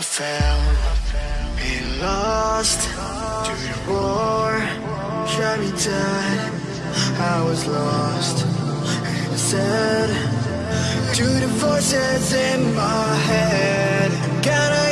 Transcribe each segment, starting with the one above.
I fell and lost To your roar tried me dead. I was lost And said To the voices in my head I?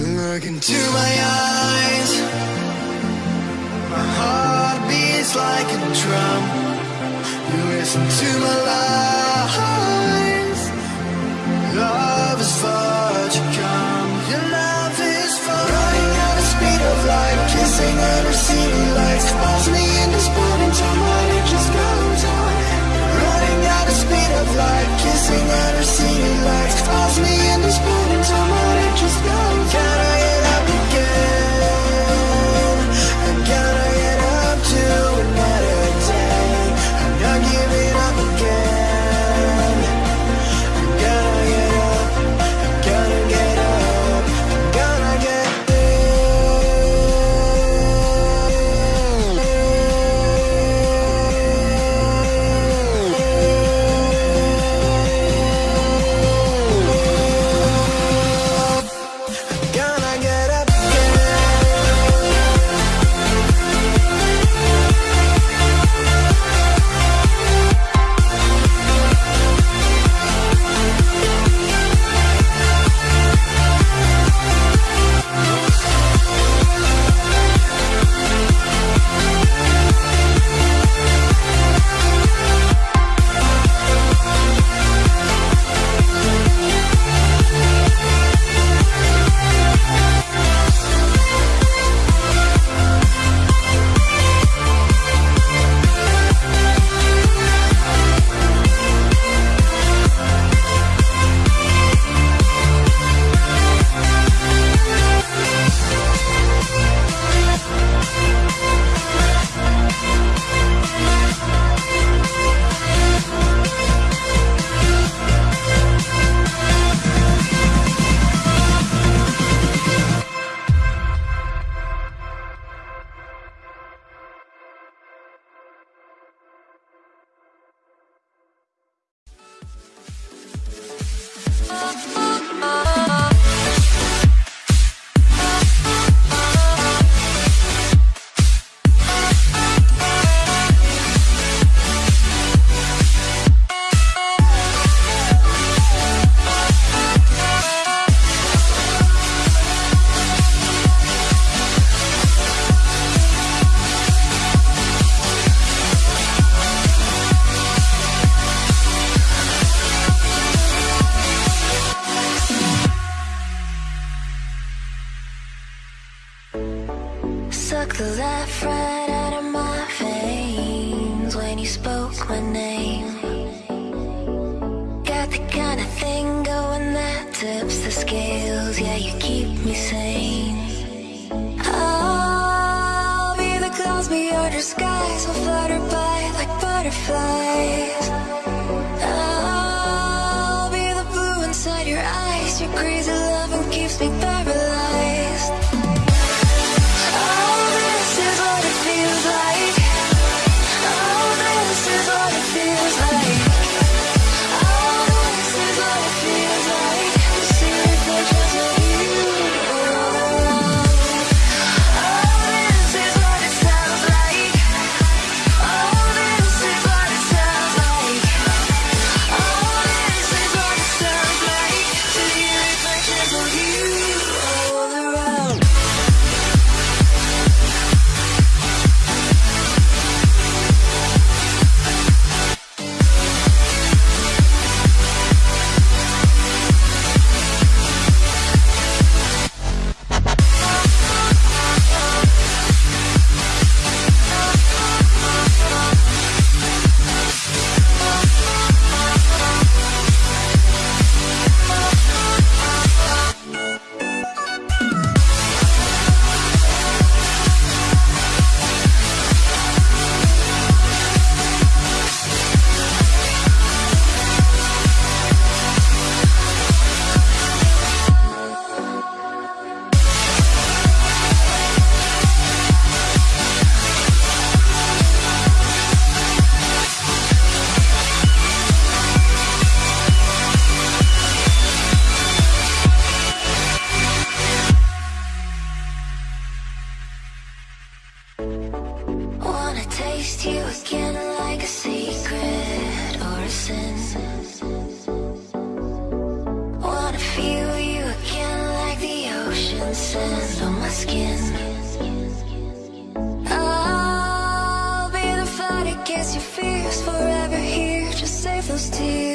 Look into my eyes. My heart beats like a drum. You listen to my life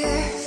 those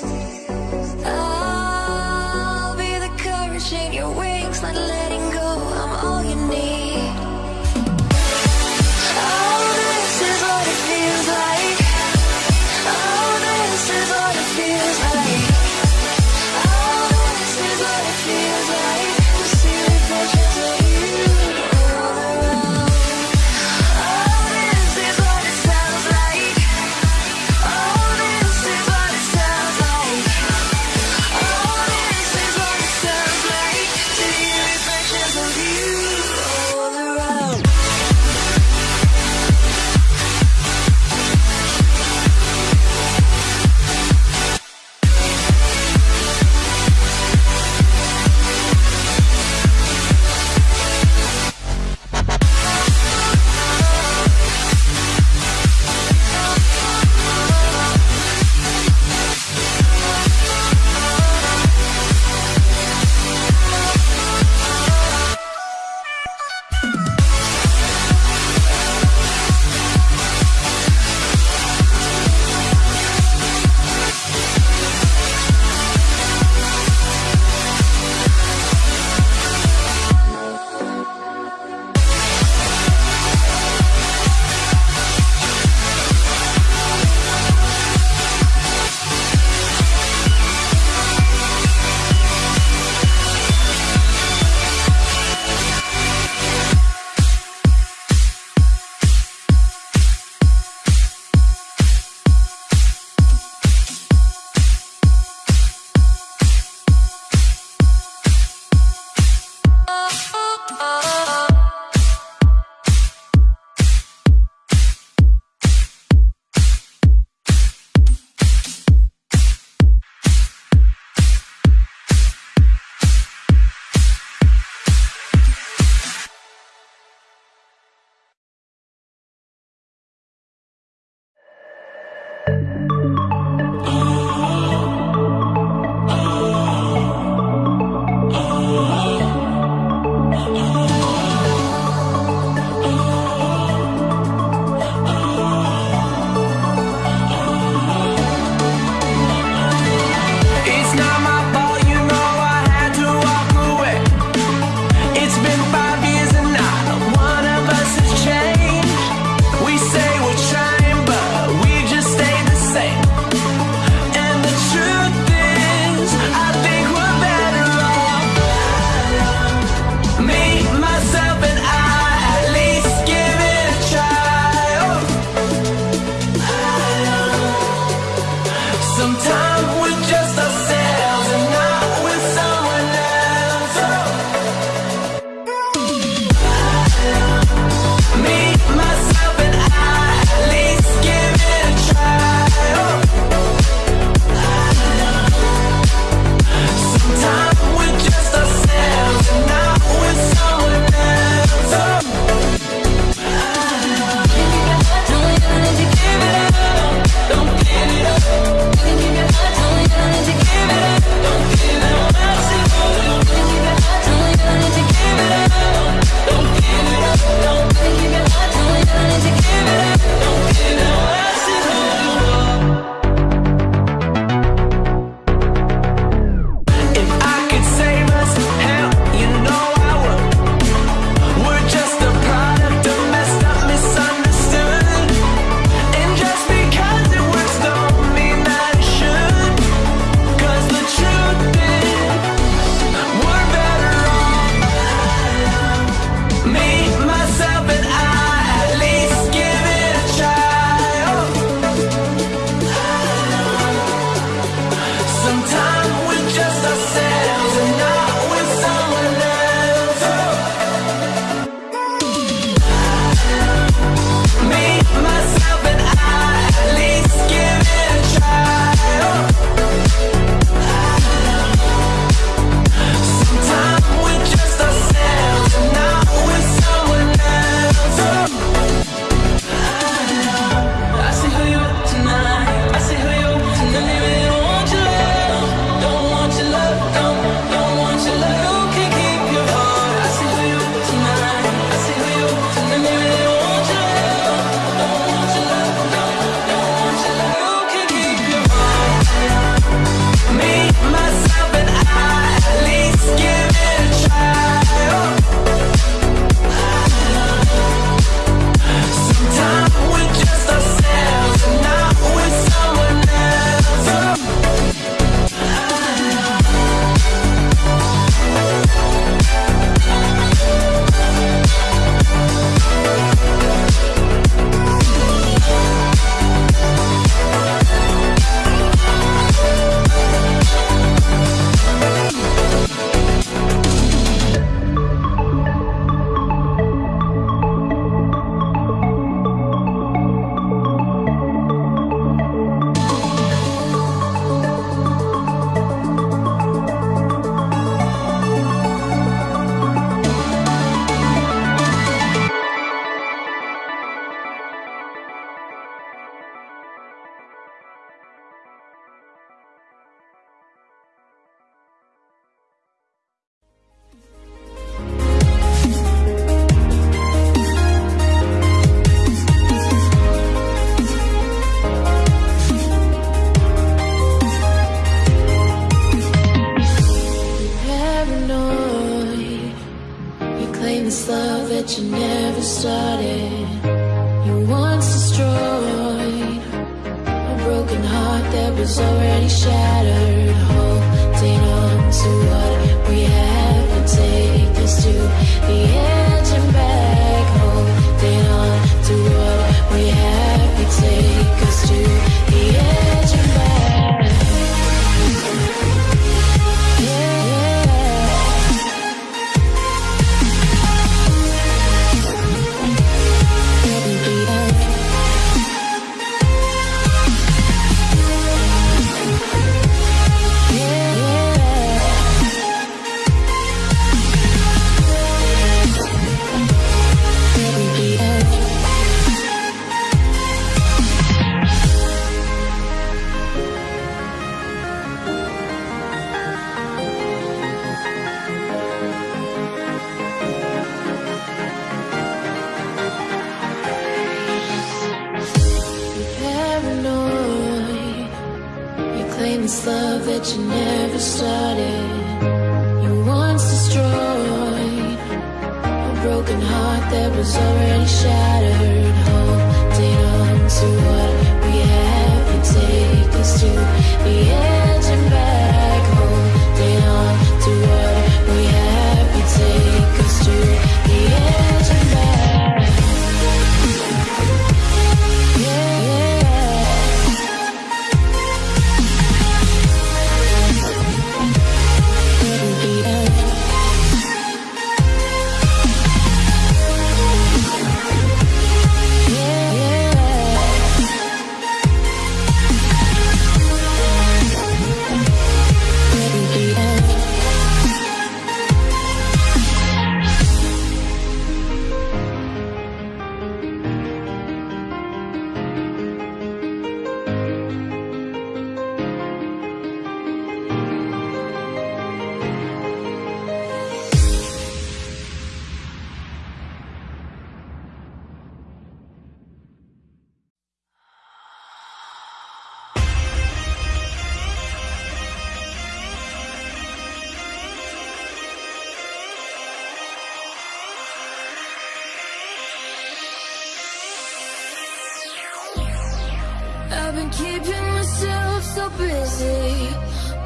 busy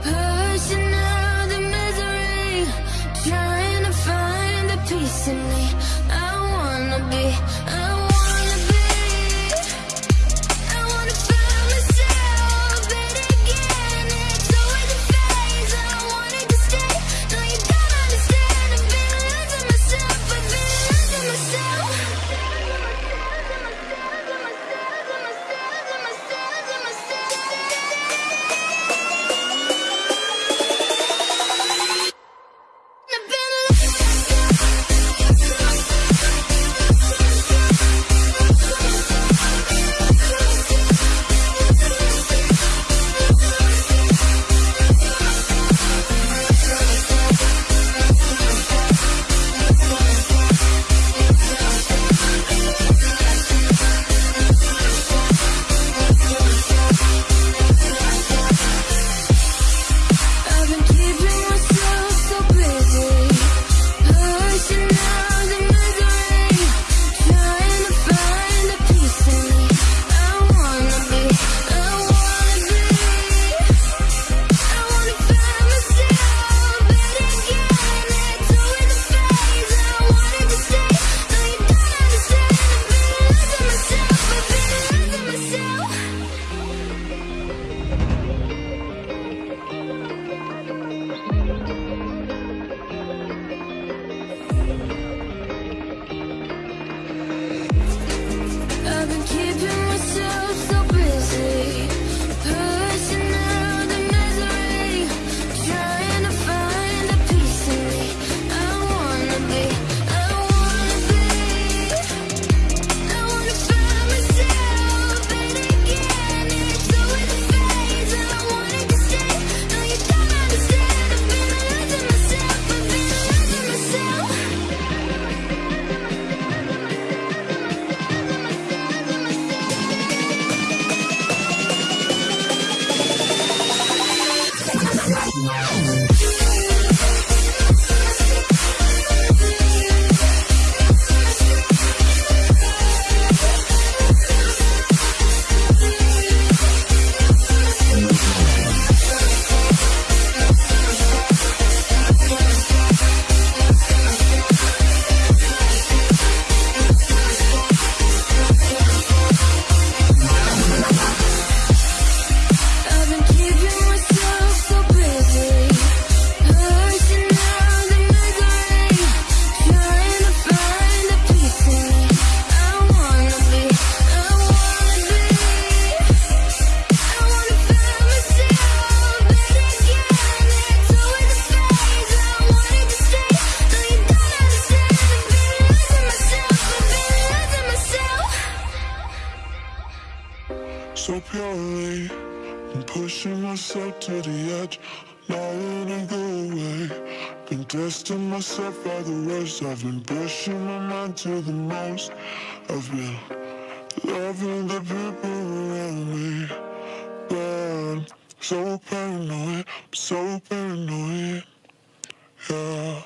pushing out the misery, trying to find the peace in me. Pushing myself to the edge, not letting go away Been testing myself by the worst I've been pushing my mind to the most I've been loving the people around me. But I'm so paranoid, I'm so paranoid. Yeah.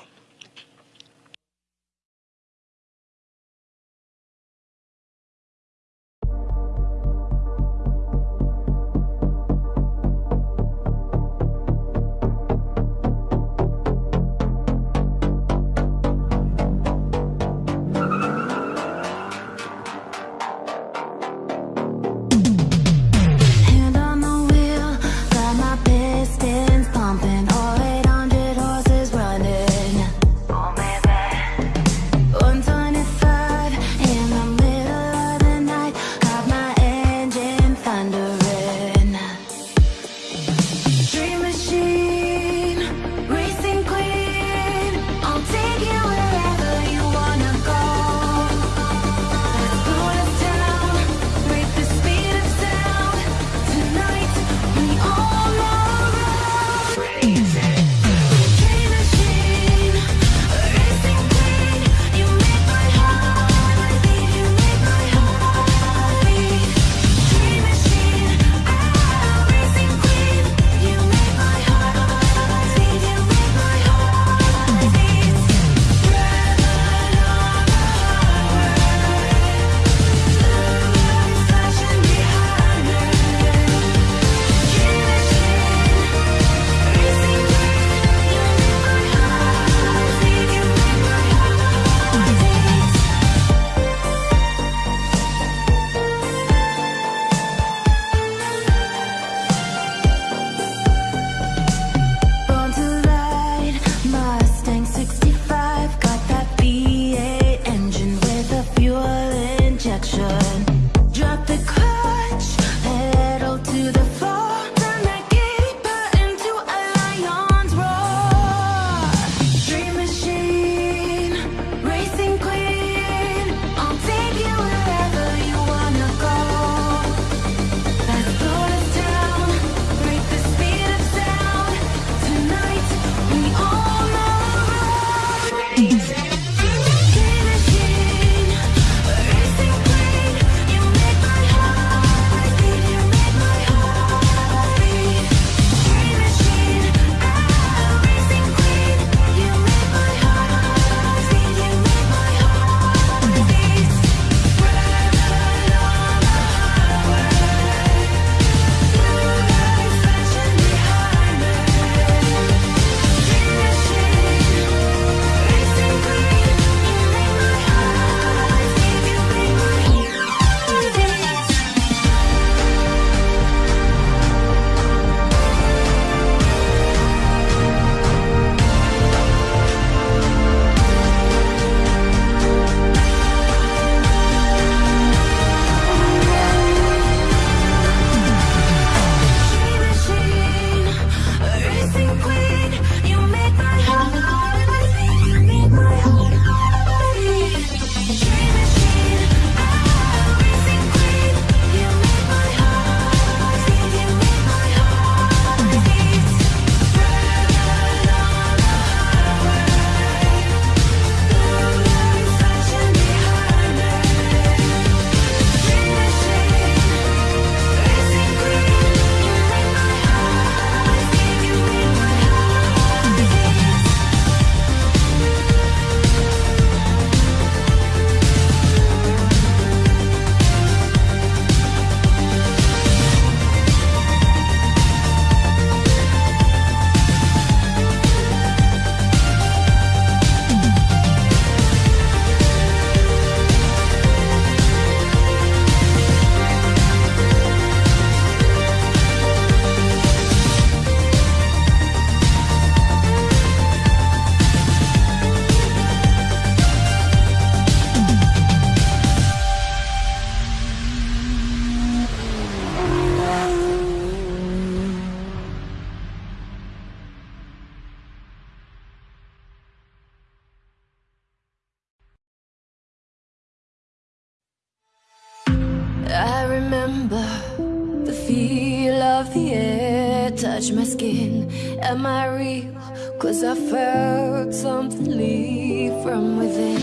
feel of the air touch my skin. Am I real? Cause I felt something leave from within.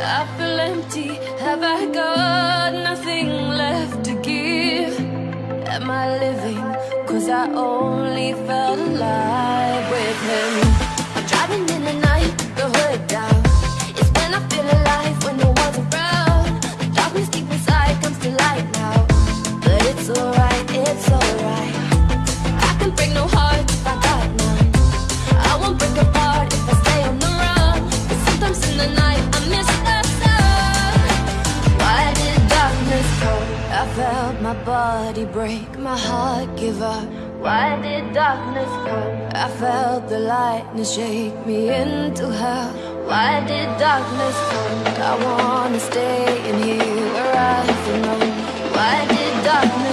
I feel empty, have I got nothing left to give? Am I living? Cause I only felt alive with him. Driving in the night, the hood down. It's when I feel alive, when no one's around. The darkness deep inside comes to light now. But it's alright. I can break no if I got none. I won't break apart if I stay on the run. But sometimes in the night I miss the sun. Why did darkness come? I felt my body break, my heart give up. Why did darkness come? I felt the lightness shake me into hell. Why did darkness come? I wanna stay in here where I belong. Why did darkness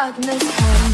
darkness comes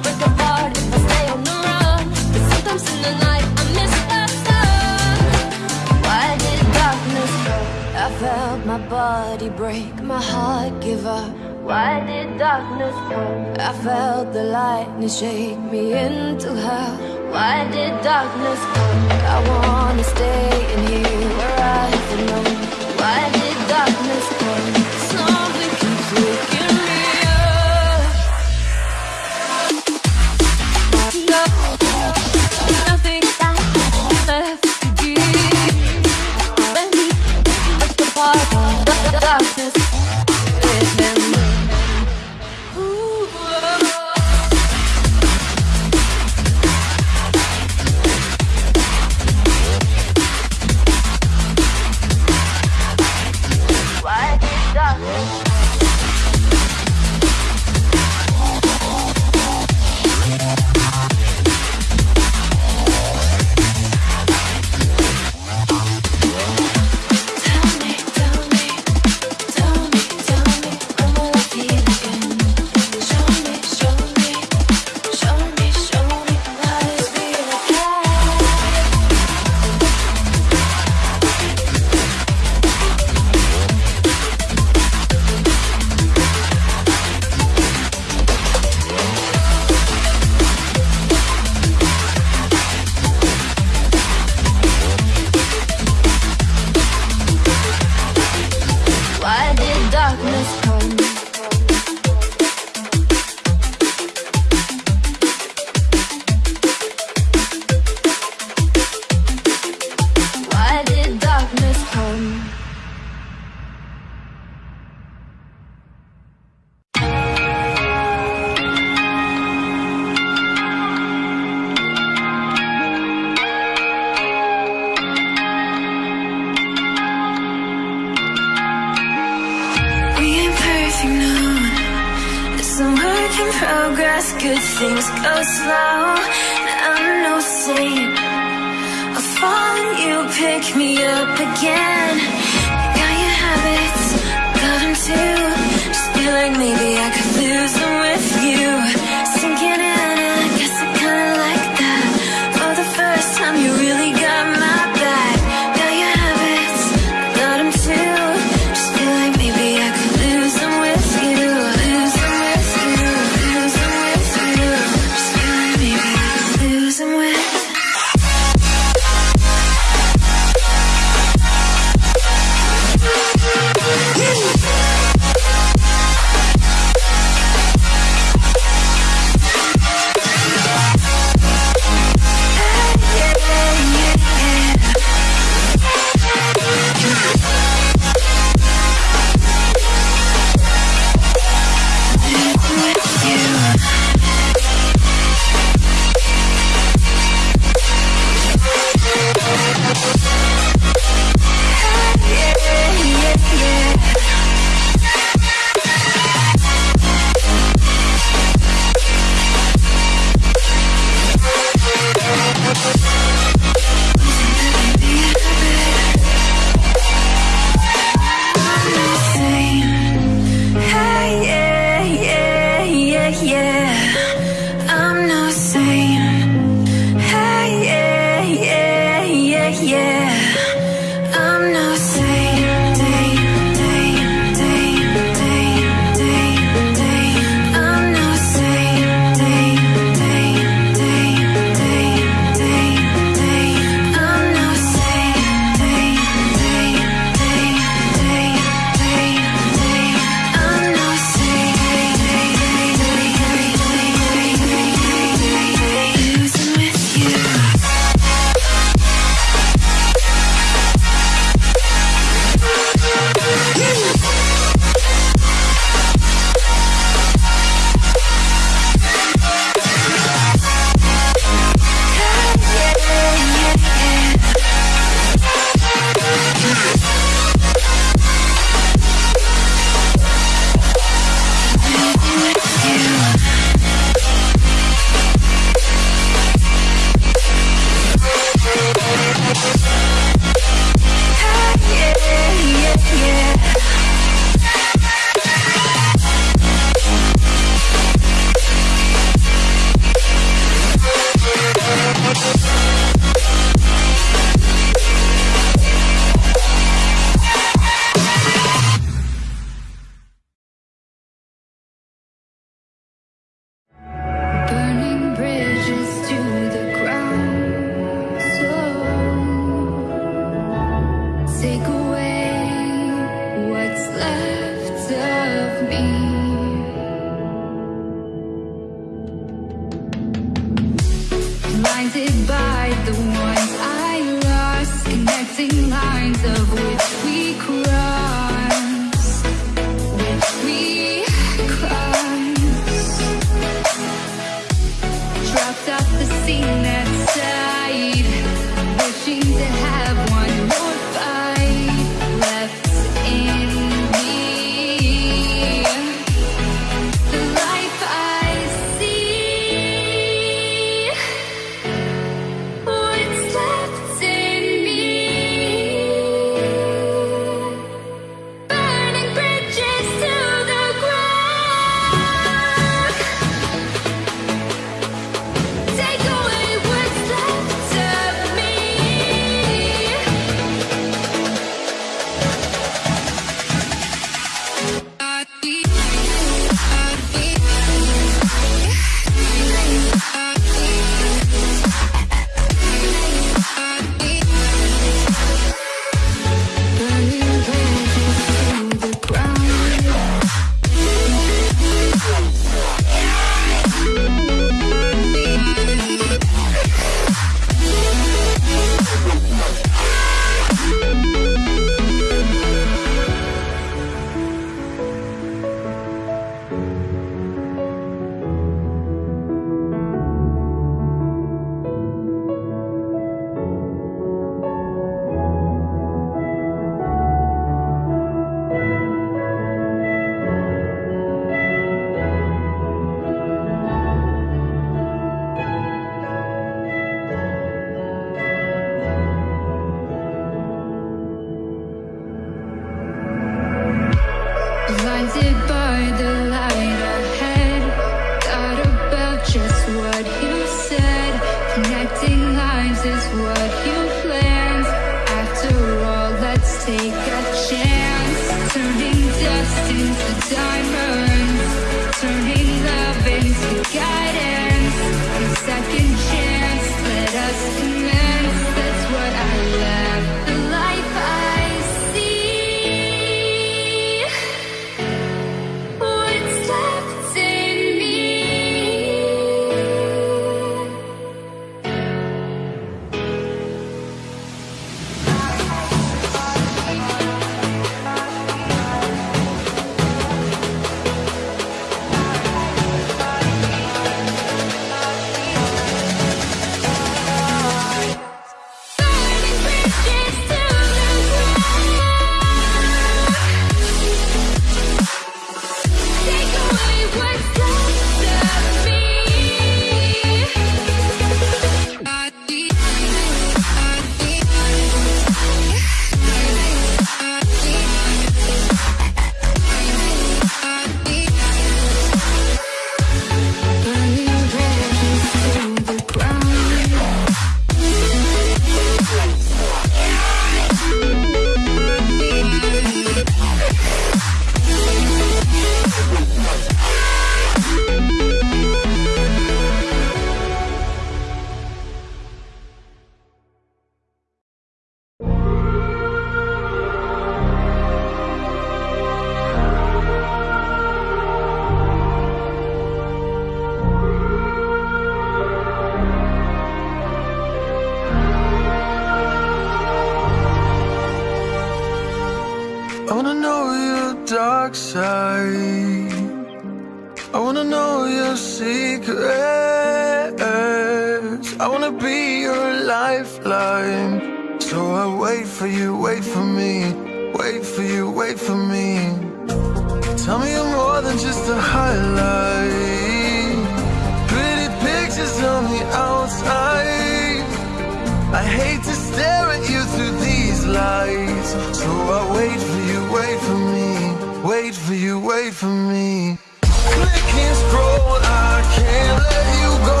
me. Click and scroll, I can't let you go.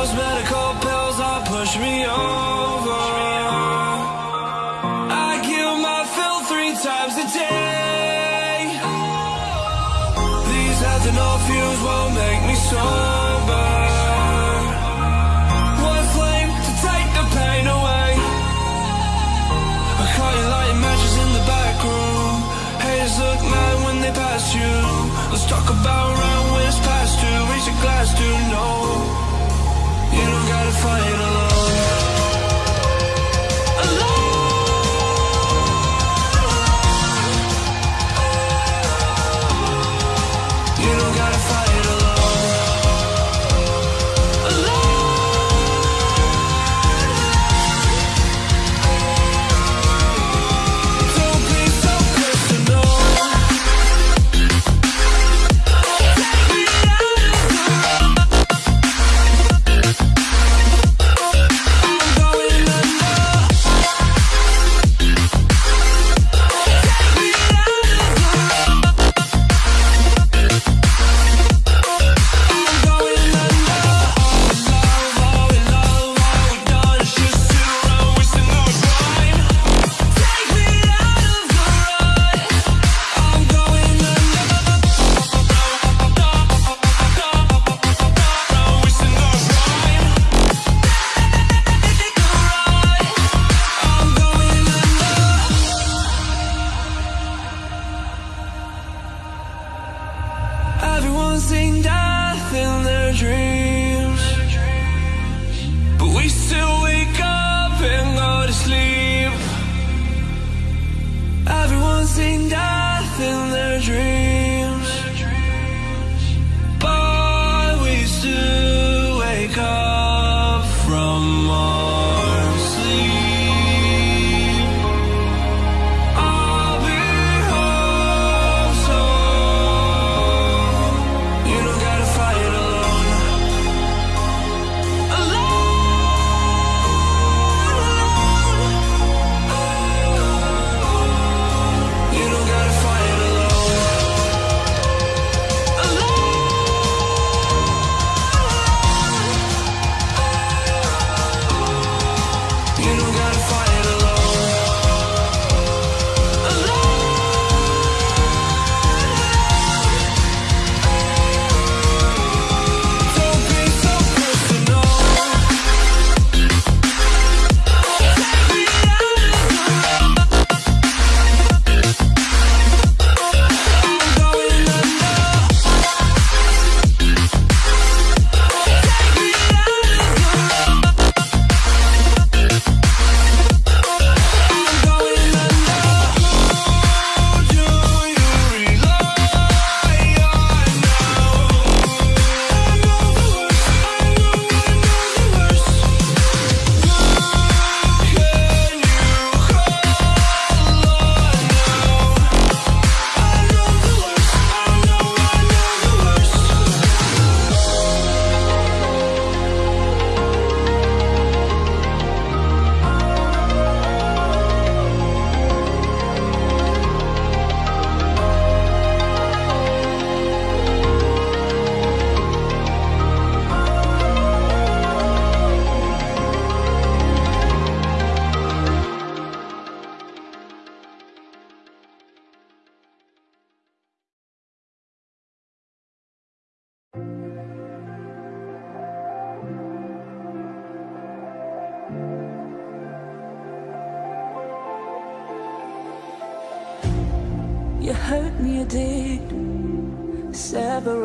Those medical Everyone's seen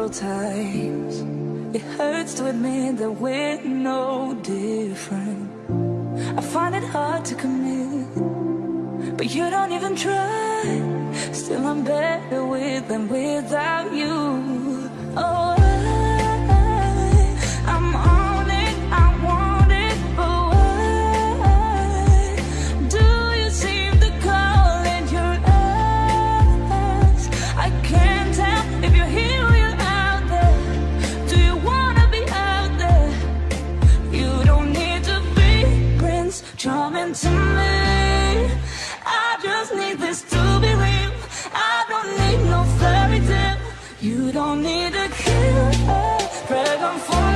several times It hurts to admit that we're no different. I find it hard to commit But you don't even try. Still I'm better with than without you. Oh to me. I just need this to be real. I don't need no fairy tale. You don't need to kill cure. Pray for